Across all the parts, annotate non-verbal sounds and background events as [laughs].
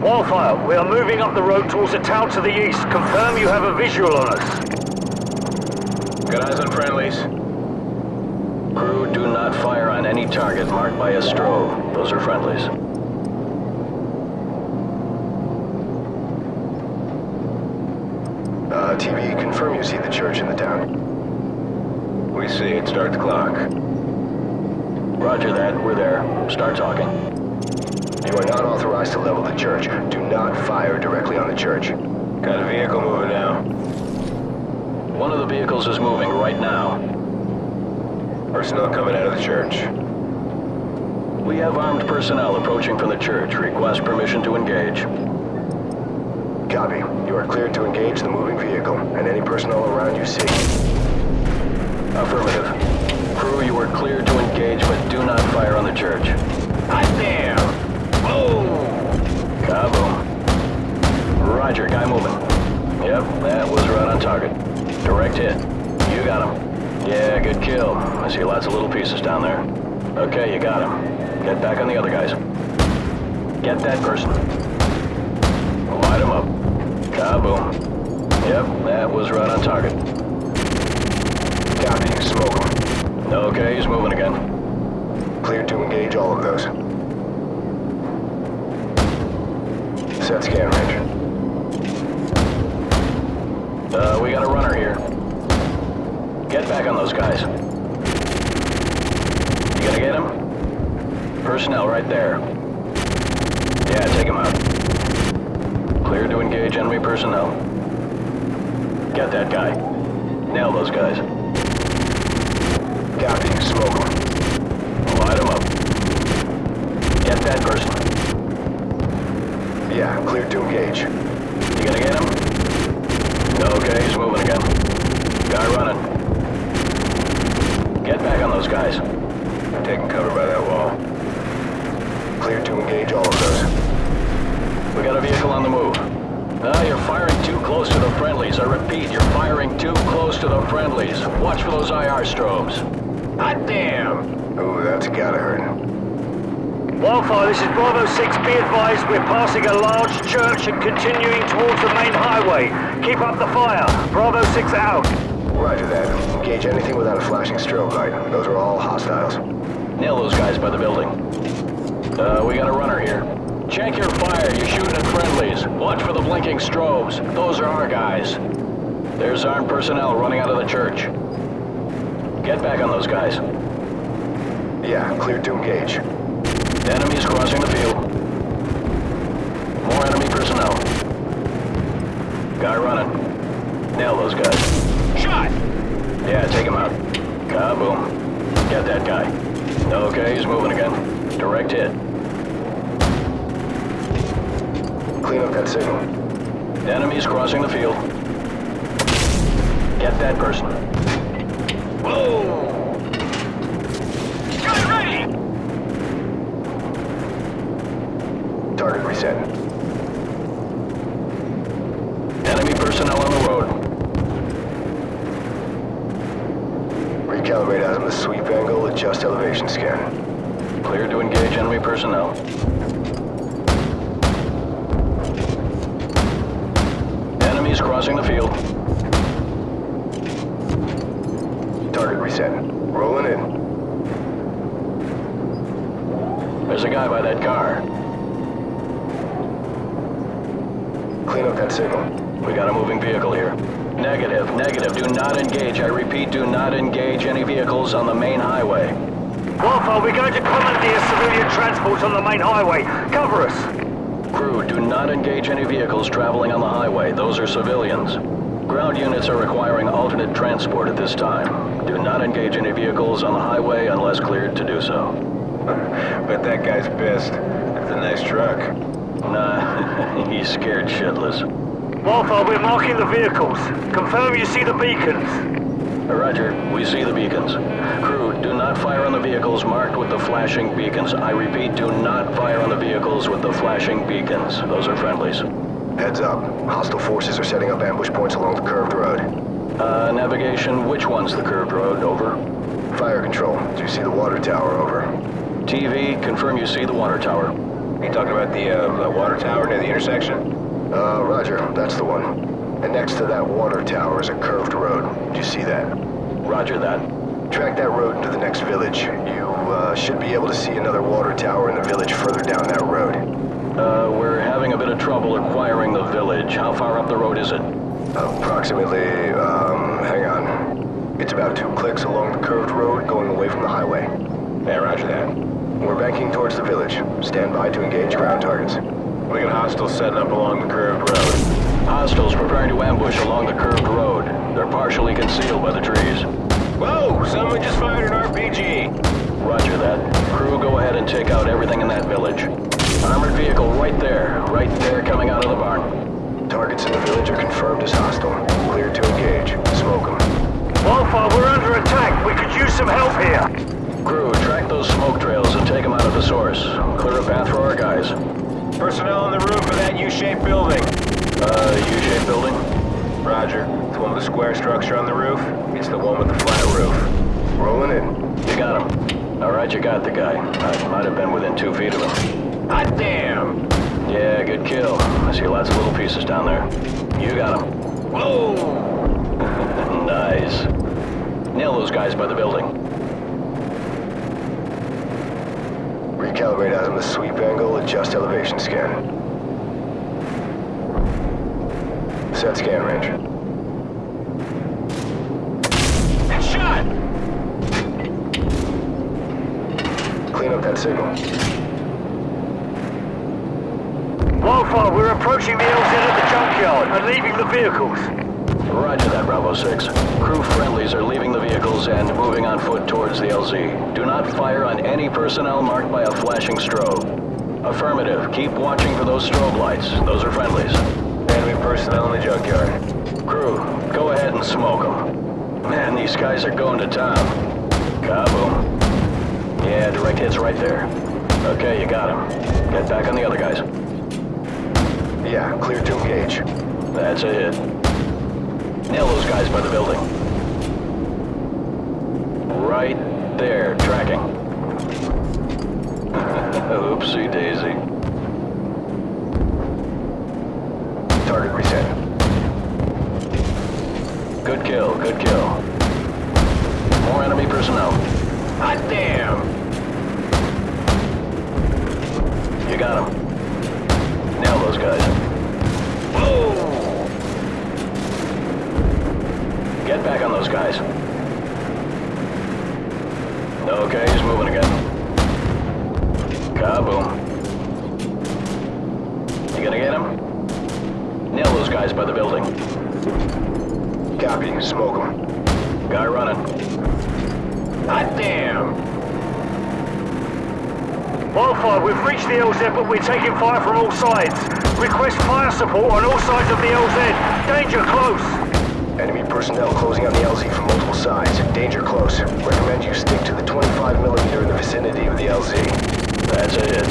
fire. We are moving up the road towards a town to the east. Confirm you have a visual on us. Good eyes on friendlies. Crew, do not fire on any target marked by a strobe. Those are friendlies. Uh, TV, confirm you see the church in the town. We see it. Start the clock. Roger that. We're there. Start talking. You are not authorized to level the church. Do not fire directly on the church. Got a vehicle moving now. One of the vehicles is moving right now. Personnel coming out of the church. We have armed personnel approaching from the church. Request permission to engage. Copy. You are cleared to engage the moving vehicle and any personnel around you see. Affirmative. Crew, you are cleared to engage, but do not fire on the church. Hot damn! Boom! Kaboom. Roger, guy moving. Yep, that was right on target. Direct hit. You got him. Yeah, good kill. I see lots of little pieces down there. Okay, you got him. Get back on the other guys. Get that person. Light him up. Kaboom. Yep, that was right on target. Copy. Smoke them. Okay, he's moving again. Cleared to engage all of those. Set scan range. Uh, we got a runner here. Get back on those guys. You gonna get him? Personnel right there. Yeah, take him out. Clear to engage enemy personnel. Get that guy. Nail those guys. Copy. Smoke them. Light him up. Get that person. Yeah, clear to engage. You gonna get him? Okay, he's moving again. Guy running. Get back on those guys. Taking cover by that wall. Clear to engage all of those. We got a vehicle on the move. Ah, you're firing too close to the friendlies. I repeat, you're firing too close to the friendlies. Watch for those IR strobes. Hot damn! Ooh, that's gotta hurt. Wildfire, this is Bravo 6. Be advised we're passing a large church and continuing towards the main highway. Keep up the fire. Bravo 6 out. Roger that. Engage anything without a flashing strobe light. Those are all hostiles. Nail those guys by the building. Uh, we got a runner here. Check your fire. You're shooting at friendlies. Watch for the blinking strobes. Those are our guys. There's armed personnel running out of the church. Get back on those guys. Yeah, clear to engage. Enemies crossing the field. More enemy personnel. Guy running. Nail those guys. Shot! Yeah, take him out. Kaboom. Get that guy. Okay, he's moving again. Direct hit. Clean up that signal. Enemies crossing the field. Get that person. Whoa! Target reset. Enemy personnel on the road. Recalibrate the sweep angle, adjust elevation scan. Clear to engage enemy personnel. Enemies crossing the field. Target reset. Rolling in. There's a guy by that car. Clean up that signal. We got a moving vehicle here. Negative, negative. Do not engage. I repeat, do not engage any vehicles on the main highway. Wildfire, we're going to commandeer civilian transport on the main highway. Cover us. Crew, do not engage any vehicles traveling on the highway. Those are civilians. Ground units are requiring alternate transport at this time. Do not engage any vehicles on the highway unless cleared to do so. [laughs] but that guy's pissed. It's a nice truck. Nah, he's [laughs] scared shitless. Wildfire, we're marking the vehicles. Confirm you see the beacons. Roger, we see the beacons. Crew, do not fire on the vehicles marked with the flashing beacons. I repeat, do not fire on the vehicles with the flashing beacons. Those are friendlies. Heads up. Hostile forces are setting up ambush points along the curved road. Uh, navigation, which one's the curved road? Over. Fire control. Do you see the water tower over? TV, confirm you see the water tower. You talking about the, uh, the water tower near the intersection? Uh, roger, that's the one. And next to that water tower is a curved road. Do you see that? Roger that. Track that road into the next village. You, uh, should be able to see another water tower in the village further down that road. Uh, we're having a bit of trouble acquiring the village. How far up the road is it? Approximately, um, hang on. It's about two clicks along the curved road going away from the highway. Yeah, roger that. We're banking towards the village. Stand by to engage ground targets. We got hostiles setting up along the curved road. Hostiles preparing to ambush along the curved road. They're partially concealed by the trees. Whoa! Someone just fired an RPG! Roger that. Crew, go ahead and take out everything in that village. Armored vehicle right there. Right there coming out of the barn. Targets in the village are confirmed as hostile. Clear to engage. Smoke them. Wildfire, we're under attack. We could use some help here. Crew, those smoke trails and take them out of the source. Clear a path for our guys. Personnel on the roof of that U-shaped building. Uh, U-shaped building? Roger. It's one with the square structure on the roof. It's the one with the flat roof. Rolling in. You got him. All right, you got the guy. I might have been within two feet of him. Hot damn! Yeah, good kill. I see lots of little pieces down there. You got him. Whoa! [laughs] nice. Nail those guys by the building. Recalibrate azimuth sweep angle, adjust elevation scan. Set scan range. Shot! Clean up that signal. Wildfire, we're approaching the LZ at the junkyard and leaving the vehicles. Roger that, Bravo 6. Crew friendlies are leaving the vehicles and moving on foot towards the LZ. Do not fire on any personnel marked by a flashing strobe. Affirmative. Keep watching for those strobe lights. Those are friendlies. Enemy personnel in the junkyard. Crew, go ahead and smoke them. Man, these guys are going to town. Kaboom. Yeah, direct hits right there. Okay, you got him. Get back on the other guys. Yeah, clear to engage. That's a hit. Nail those guys by the building. Right there, tracking. [laughs] Oopsie daisy. Target reset. Good kill, good kill. More enemy personnel. Hot damn! You got him. Nail those guys. Get back on those guys. Okay, he's moving again. Kaboom. You gonna get him? Nail those guys by the building. Copy. Smoke them. Guy running. Hot damn! Wildfire, we've reached the LZ, but we're taking fire from all sides. Request fire support on all sides of the LZ. Danger close. Enemy personnel closing on the LZ from multiple sides. Danger close. Recommend you stick to the 25 millimeter in the vicinity of the LZ. That's a hit.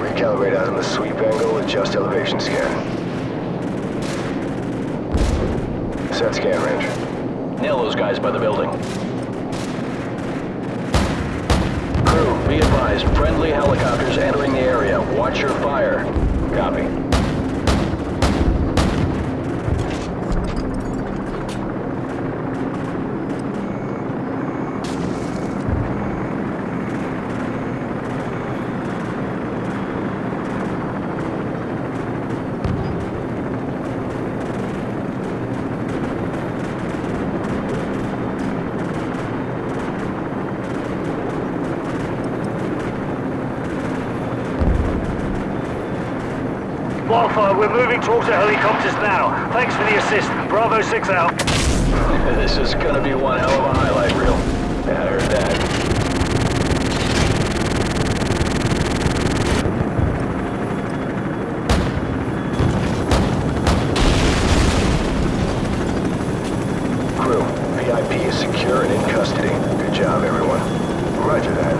Recalibrate azimuth sweep angle, adjust elevation scan. Set scan range. Nail those guys by the building. Crew, be advised, friendly helicopters entering the area. Watch your fire. Copy. Wildfire, we're moving towards the helicopters now. Thanks for the assist. Bravo 6 out. this is gonna be one hell of a highlight reel. Yeah, I heard that. Crew, VIP is secure and in custody. Good job, everyone. Roger that.